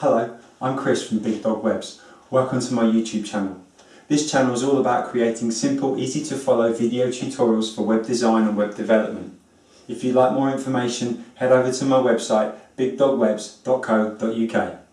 Hello, I'm Chris from Big Dog Webs. Welcome to my YouTube channel. This channel is all about creating simple, easy to follow video tutorials for web design and web development. If you'd like more information, head over to my website bigdogwebs.co.uk.